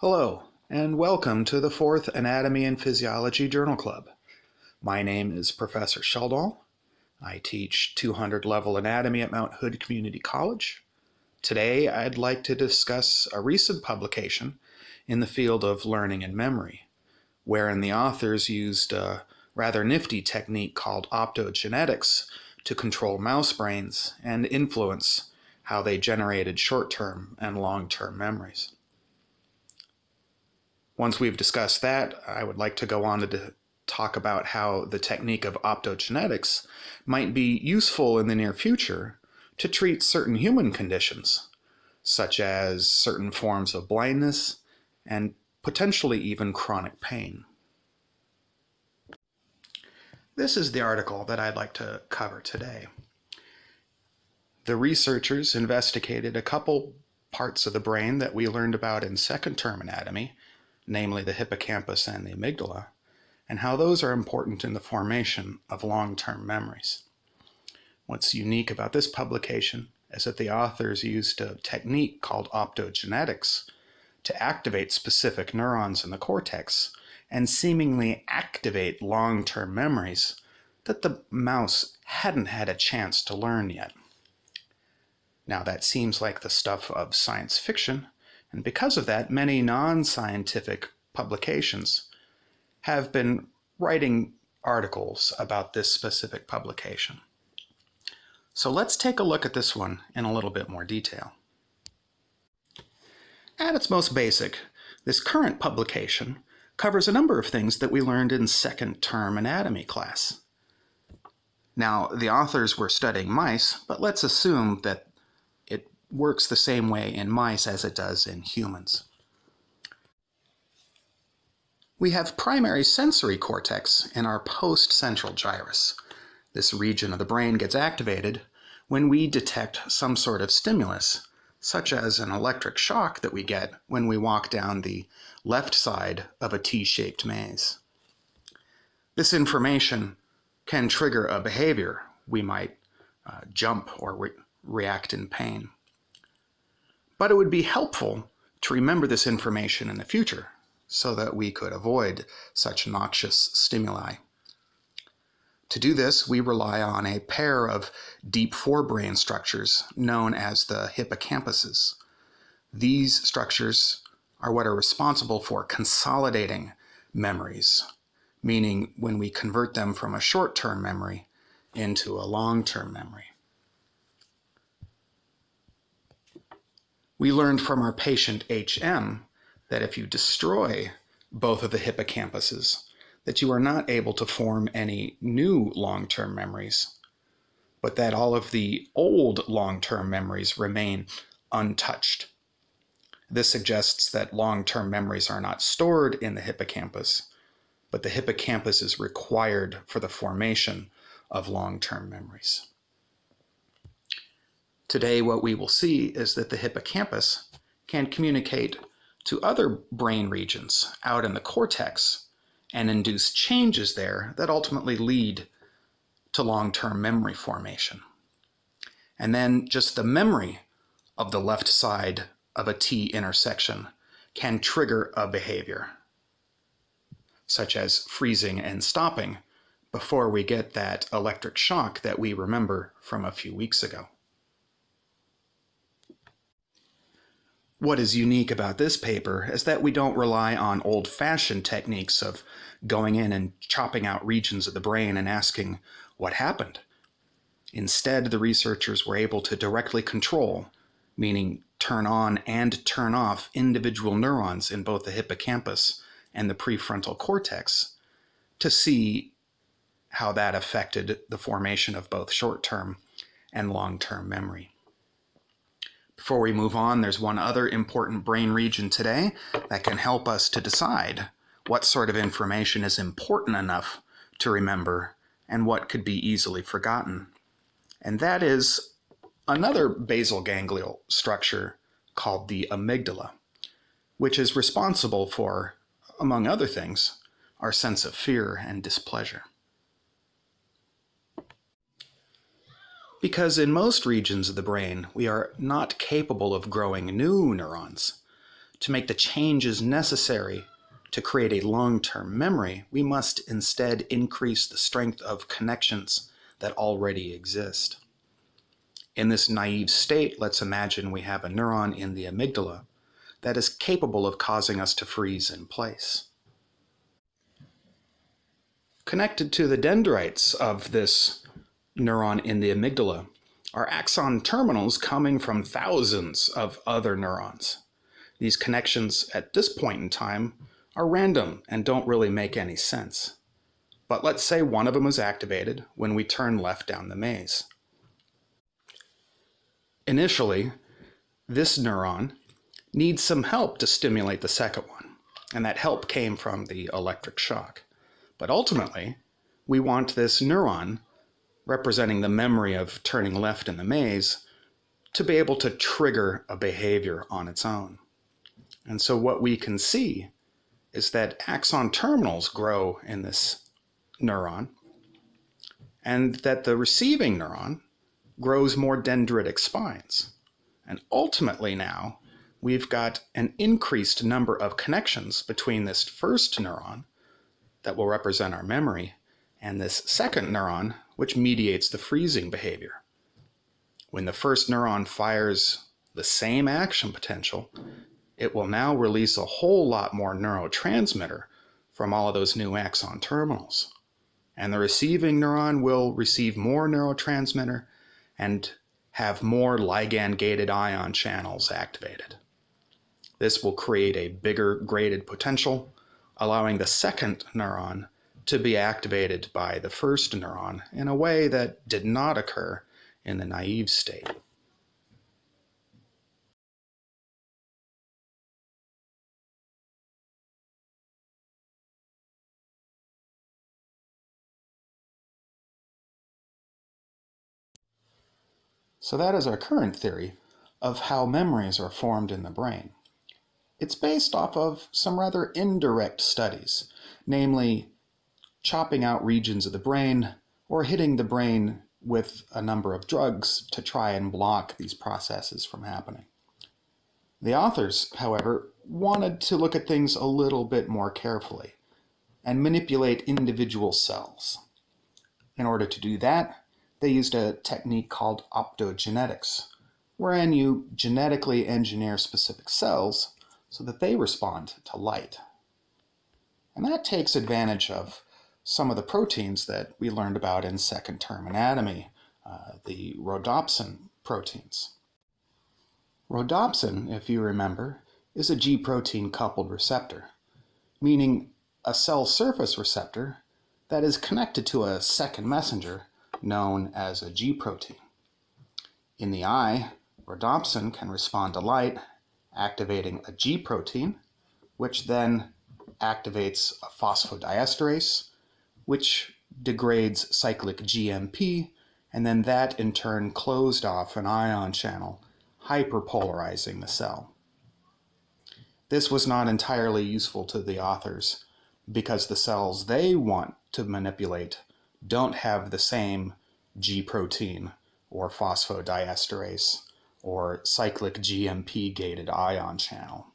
Hello, and welcome to the fourth Anatomy and Physiology Journal Club. My name is Professor Sheldall. I teach 200 level anatomy at Mount Hood Community College. Today, I'd like to discuss a recent publication in the field of learning and memory, wherein the authors used a rather nifty technique called optogenetics to control mouse brains and influence how they generated short-term and long-term memories. Once we've discussed that, I would like to go on to talk about how the technique of optogenetics might be useful in the near future to treat certain human conditions, such as certain forms of blindness and potentially even chronic pain. This is the article that I'd like to cover today. The researchers investigated a couple parts of the brain that we learned about in second term anatomy, namely the hippocampus and the amygdala, and how those are important in the formation of long-term memories. What's unique about this publication is that the authors used a technique called optogenetics to activate specific neurons in the cortex and seemingly activate long-term memories that the mouse hadn't had a chance to learn yet. Now that seems like the stuff of science fiction, and because of that, many non-scientific publications have been writing articles about this specific publication. So let's take a look at this one in a little bit more detail. At its most basic, this current publication covers a number of things that we learned in second term anatomy class. Now, the authors were studying mice, but let's assume that works the same way in mice as it does in humans. We have primary sensory cortex in our post-central gyrus. This region of the brain gets activated when we detect some sort of stimulus, such as an electric shock that we get when we walk down the left side of a T-shaped maze. This information can trigger a behavior. We might uh, jump or re react in pain. But it would be helpful to remember this information in the future so that we could avoid such noxious stimuli. To do this, we rely on a pair of deep forebrain structures known as the hippocampuses. These structures are what are responsible for consolidating memories, meaning when we convert them from a short-term memory into a long-term memory. We learned from our patient HM that if you destroy both of the hippocampuses, that you are not able to form any new long-term memories, but that all of the old long-term memories remain untouched. This suggests that long-term memories are not stored in the hippocampus, but the hippocampus is required for the formation of long-term memories. Today, what we will see is that the hippocampus can communicate to other brain regions out in the cortex and induce changes there that ultimately lead to long-term memory formation. And then just the memory of the left side of a T intersection can trigger a behavior, such as freezing and stopping before we get that electric shock that we remember from a few weeks ago. What is unique about this paper is that we don't rely on old-fashioned techniques of going in and chopping out regions of the brain and asking what happened. Instead, the researchers were able to directly control, meaning turn on and turn off individual neurons in both the hippocampus and the prefrontal cortex to see how that affected the formation of both short-term and long-term memory. Before we move on, there's one other important brain region today that can help us to decide what sort of information is important enough to remember and what could be easily forgotten. And that is another basal ganglial structure called the amygdala, which is responsible for, among other things, our sense of fear and displeasure. Because in most regions of the brain, we are not capable of growing new neurons. to make the changes necessary to create a long-term memory, we must instead increase the strength of connections that already exist. In this naive state, let's imagine we have a neuron in the amygdala that is capable of causing us to freeze in place. Connected to the dendrites of this neuron in the amygdala are axon terminals coming from thousands of other neurons. These connections at this point in time are random and don't really make any sense. But let's say one of them is activated when we turn left down the maze. Initially, this neuron needs some help to stimulate the second one, and that help came from the electric shock. But ultimately, we want this neuron, representing the memory of turning left in the maze, to be able to trigger a behavior on its own. And so what we can see is that axon terminals grow in this neuron and that the receiving neuron grows more dendritic spines. And ultimately now, we've got an increased number of connections between this first neuron that will represent our memory and this second neuron, which mediates the freezing behavior. When the first neuron fires the same action potential, it will now release a whole lot more neurotransmitter from all of those new axon terminals. And the receiving neuron will receive more neurotransmitter and have more ligand-gated ion channels activated. This will create a bigger graded potential, allowing the second neuron to be activated by the first neuron in a way that did not occur in the naive state. So that is our current theory of how memories are formed in the brain. It's based off of some rather indirect studies, namely chopping out regions of the brain or hitting the brain with a number of drugs to try and block these processes from happening. The authors, however, wanted to look at things a little bit more carefully and manipulate individual cells. In order to do that, they used a technique called optogenetics, wherein you genetically engineer specific cells so that they respond to light. And that takes advantage of some of the proteins that we learned about in second term anatomy, uh, the rhodopsin proteins. Rhodopsin, if you remember, is a G protein coupled receptor, meaning a cell surface receptor that is connected to a second messenger known as a G protein. In the eye, rhodopsin can respond to light, activating a G protein, which then activates a phosphodiesterase, which degrades cyclic GMP, and then that in turn closed off an ion channel, hyperpolarizing the cell. This was not entirely useful to the authors because the cells they want to manipulate don't have the same G protein or phosphodiesterase or cyclic GMP gated ion channel.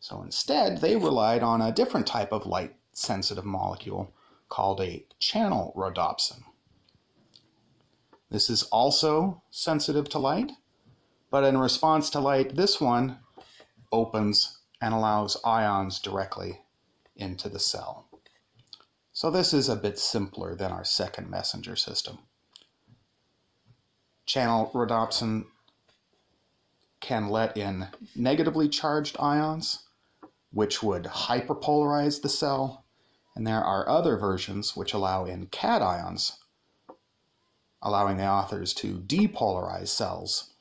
So instead, they relied on a different type of light sensitive molecule called a channel rhodopsin. This is also sensitive to light, but in response to light, this one opens and allows ions directly into the cell. So this is a bit simpler than our second messenger system. Channel rhodopsin can let in negatively charged ions, which would hyperpolarize the cell, and there are other versions which allow in cations, allowing the authors to depolarize cells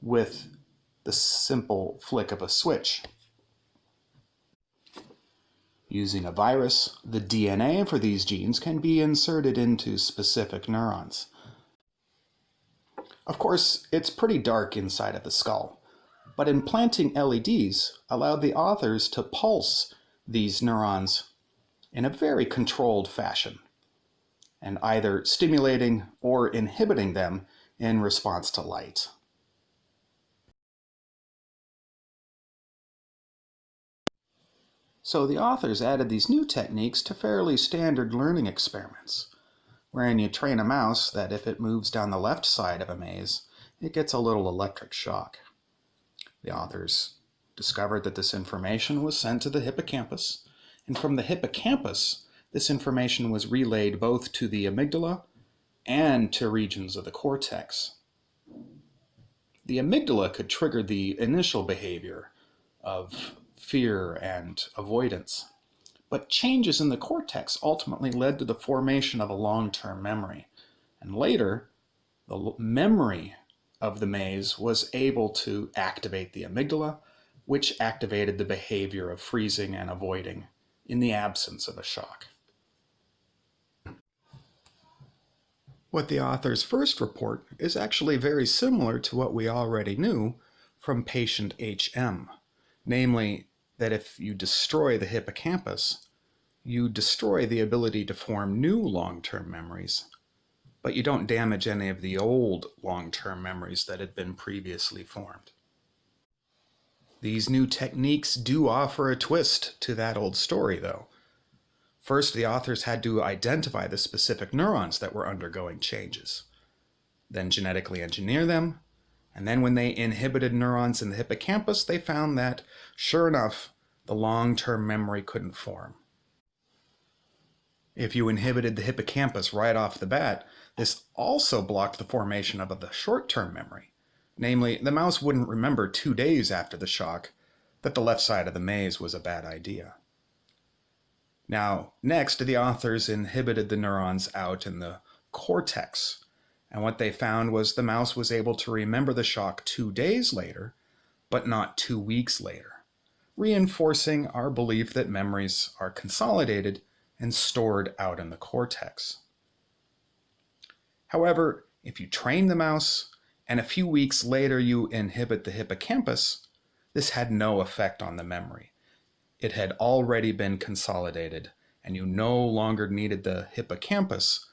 with the simple flick of a switch. Using a virus, the DNA for these genes can be inserted into specific neurons. Of course, it's pretty dark inside of the skull, but implanting LEDs allowed the authors to pulse these neurons in a very controlled fashion, and either stimulating or inhibiting them in response to light. So the authors added these new techniques to fairly standard learning experiments, wherein you train a mouse that if it moves down the left side of a maze, it gets a little electric shock. The authors discovered that this information was sent to the hippocampus, and from the hippocampus, this information was relayed both to the amygdala and to regions of the cortex. The amygdala could trigger the initial behavior of fear and avoidance, but changes in the cortex ultimately led to the formation of a long-term memory. And later, the memory of the maze was able to activate the amygdala, which activated the behavior of freezing and avoiding in the absence of a shock. What the authors first report is actually very similar to what we already knew from patient HM, namely that if you destroy the hippocampus, you destroy the ability to form new long-term memories, but you don't damage any of the old long-term memories that had been previously formed. These new techniques do offer a twist to that old story, though. First, the authors had to identify the specific neurons that were undergoing changes, then genetically engineer them, and then when they inhibited neurons in the hippocampus, they found that, sure enough, the long-term memory couldn't form. If you inhibited the hippocampus right off the bat, this also blocked the formation of the short-term memory. Namely, the mouse wouldn't remember two days after the shock that the left side of the maze was a bad idea. Now, next, the authors inhibited the neurons out in the cortex, and what they found was the mouse was able to remember the shock two days later, but not two weeks later, reinforcing our belief that memories are consolidated and stored out in the cortex. However, if you train the mouse and a few weeks later you inhibit the hippocampus, this had no effect on the memory. It had already been consolidated, and you no longer needed the hippocampus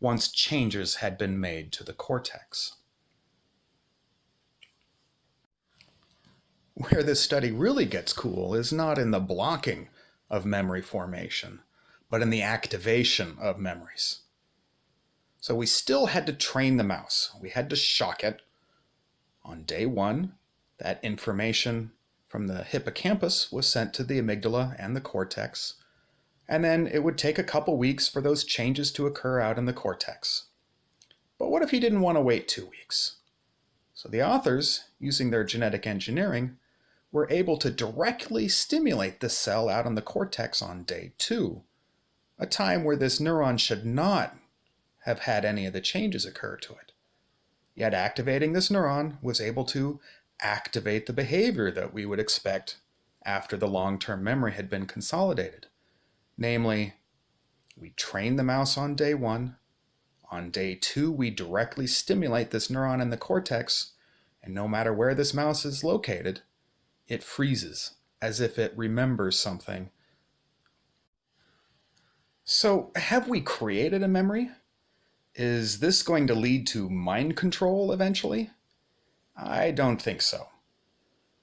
once changes had been made to the cortex. Where this study really gets cool is not in the blocking of memory formation, but in the activation of memories. So we still had to train the mouse. We had to shock it. On day one, that information from the hippocampus was sent to the amygdala and the cortex, and then it would take a couple weeks for those changes to occur out in the cortex. But what if you didn't want to wait two weeks? So the authors, using their genetic engineering, were able to directly stimulate the cell out in the cortex on day two, a time where this neuron should not have had any of the changes occur to it. Yet activating this neuron was able to activate the behavior that we would expect after the long-term memory had been consolidated. Namely, we train the mouse on day one. On day two, we directly stimulate this neuron in the cortex, and no matter where this mouse is located, it freezes as if it remembers something. So have we created a memory? Is this going to lead to mind control eventually? I don't think so.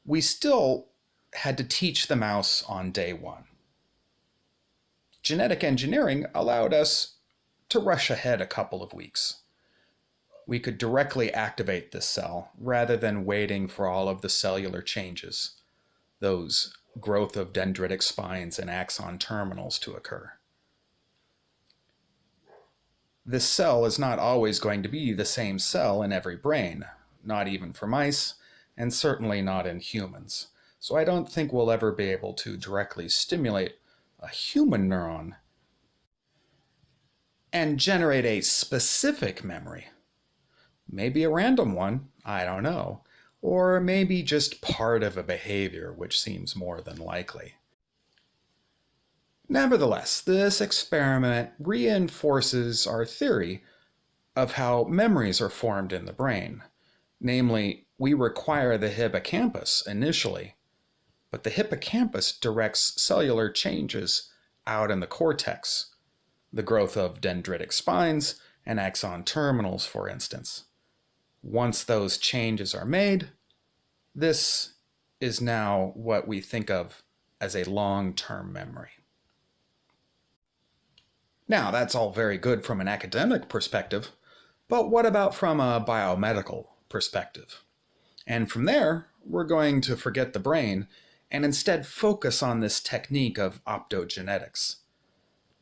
We still had to teach the mouse on day one. Genetic engineering allowed us to rush ahead a couple of weeks. We could directly activate this cell rather than waiting for all of the cellular changes, those growth of dendritic spines and axon terminals to occur. This cell is not always going to be the same cell in every brain, not even for mice, and certainly not in humans. So I don't think we'll ever be able to directly stimulate a human neuron and generate a specific memory. Maybe a random one, I don't know, or maybe just part of a behavior, which seems more than likely. Nevertheless, this experiment reinforces our theory of how memories are formed in the brain. Namely, we require the hippocampus initially, but the hippocampus directs cellular changes out in the cortex, the growth of dendritic spines and axon terminals, for instance. Once those changes are made, this is now what we think of as a long-term memory. Now, that's all very good from an academic perspective, but what about from a biomedical perspective? And from there, we're going to forget the brain and instead focus on this technique of optogenetics,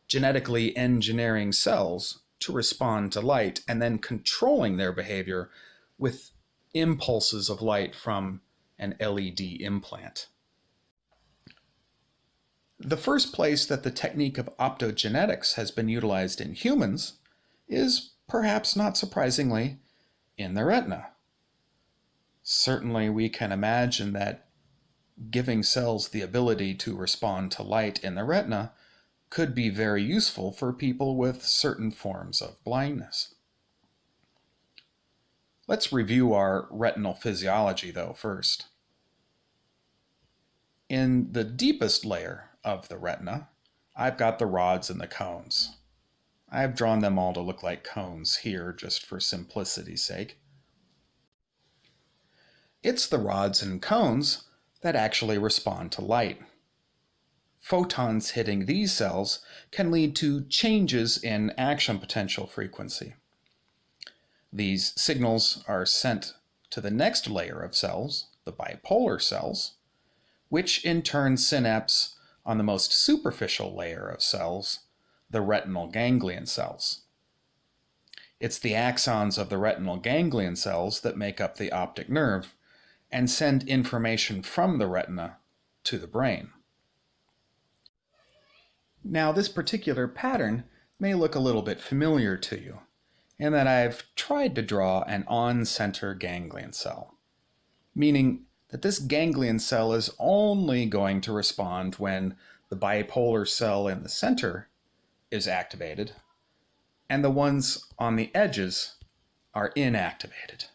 genetically engineering cells to respond to light and then controlling their behavior with impulses of light from an LED implant. The first place that the technique of optogenetics has been utilized in humans is, perhaps not surprisingly, in the retina. Certainly we can imagine that giving cells the ability to respond to light in the retina could be very useful for people with certain forms of blindness. Let's review our retinal physiology though first. In the deepest layer of the retina, I've got the rods and the cones. I've drawn them all to look like cones here just for simplicity's sake. It's the rods and cones that actually respond to light. Photons hitting these cells can lead to changes in action potential frequency. These signals are sent to the next layer of cells, the bipolar cells, which in turn synapse on the most superficial layer of cells, the retinal ganglion cells. It's the axons of the retinal ganglion cells that make up the optic nerve and send information from the retina to the brain. Now this particular pattern may look a little bit familiar to you in that I've tried to draw an on-center ganglion cell, meaning that this ganglion cell is only going to respond when the bipolar cell in the center is activated and the ones on the edges are inactivated.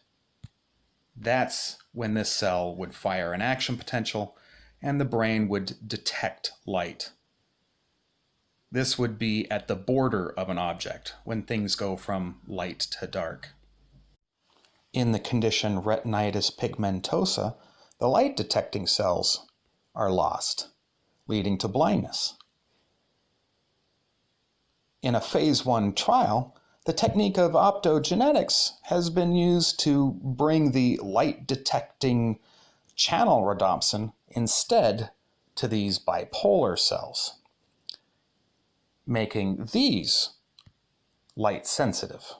That's when this cell would fire an action potential and the brain would detect light. This would be at the border of an object when things go from light to dark. In the condition retinitis pigmentosa, the light detecting cells are lost, leading to blindness. In a phase one trial, the technique of optogenetics has been used to bring the light detecting channel rhodopsin instead to these bipolar cells making these light sensitive.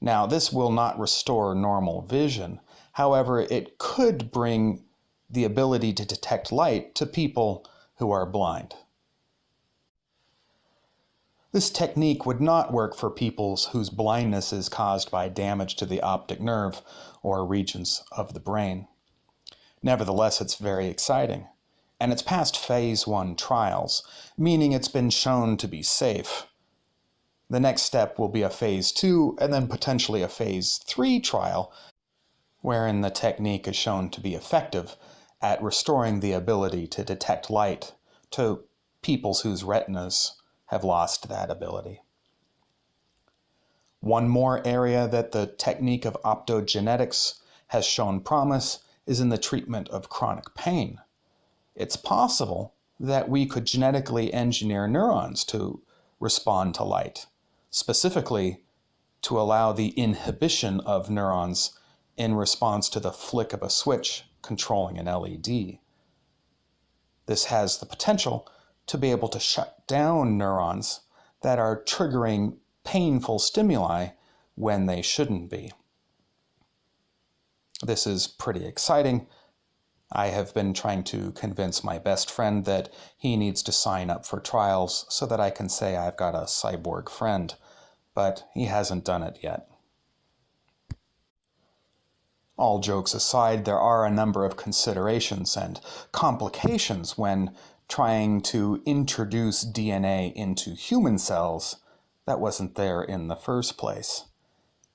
Now, this will not restore normal vision. However, it could bring the ability to detect light to people who are blind. This technique would not work for people whose blindness is caused by damage to the optic nerve or regions of the brain. Nevertheless, it's very exciting and it's passed phase one trials, meaning it's been shown to be safe. The next step will be a phase two and then potentially a phase three trial, wherein the technique is shown to be effective at restoring the ability to detect light to peoples whose retinas have lost that ability. One more area that the technique of optogenetics has shown promise is in the treatment of chronic pain it's possible that we could genetically engineer neurons to respond to light, specifically to allow the inhibition of neurons in response to the flick of a switch controlling an LED. This has the potential to be able to shut down neurons that are triggering painful stimuli when they shouldn't be. This is pretty exciting I have been trying to convince my best friend that he needs to sign up for trials so that I can say I've got a cyborg friend, but he hasn't done it yet. All jokes aside, there are a number of considerations and complications when trying to introduce DNA into human cells that wasn't there in the first place.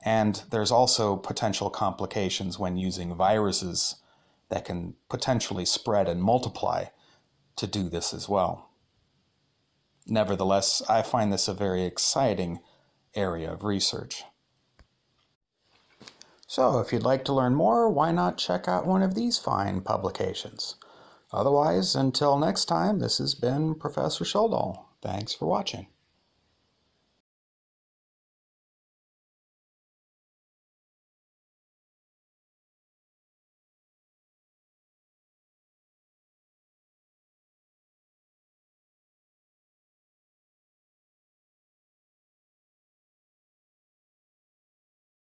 And there's also potential complications when using viruses that can potentially spread and multiply to do this as well. Nevertheless, I find this a very exciting area of research. So if you'd like to learn more, why not check out one of these fine publications? Otherwise, until next time, this has been Professor Schuldahl. Thanks for watching.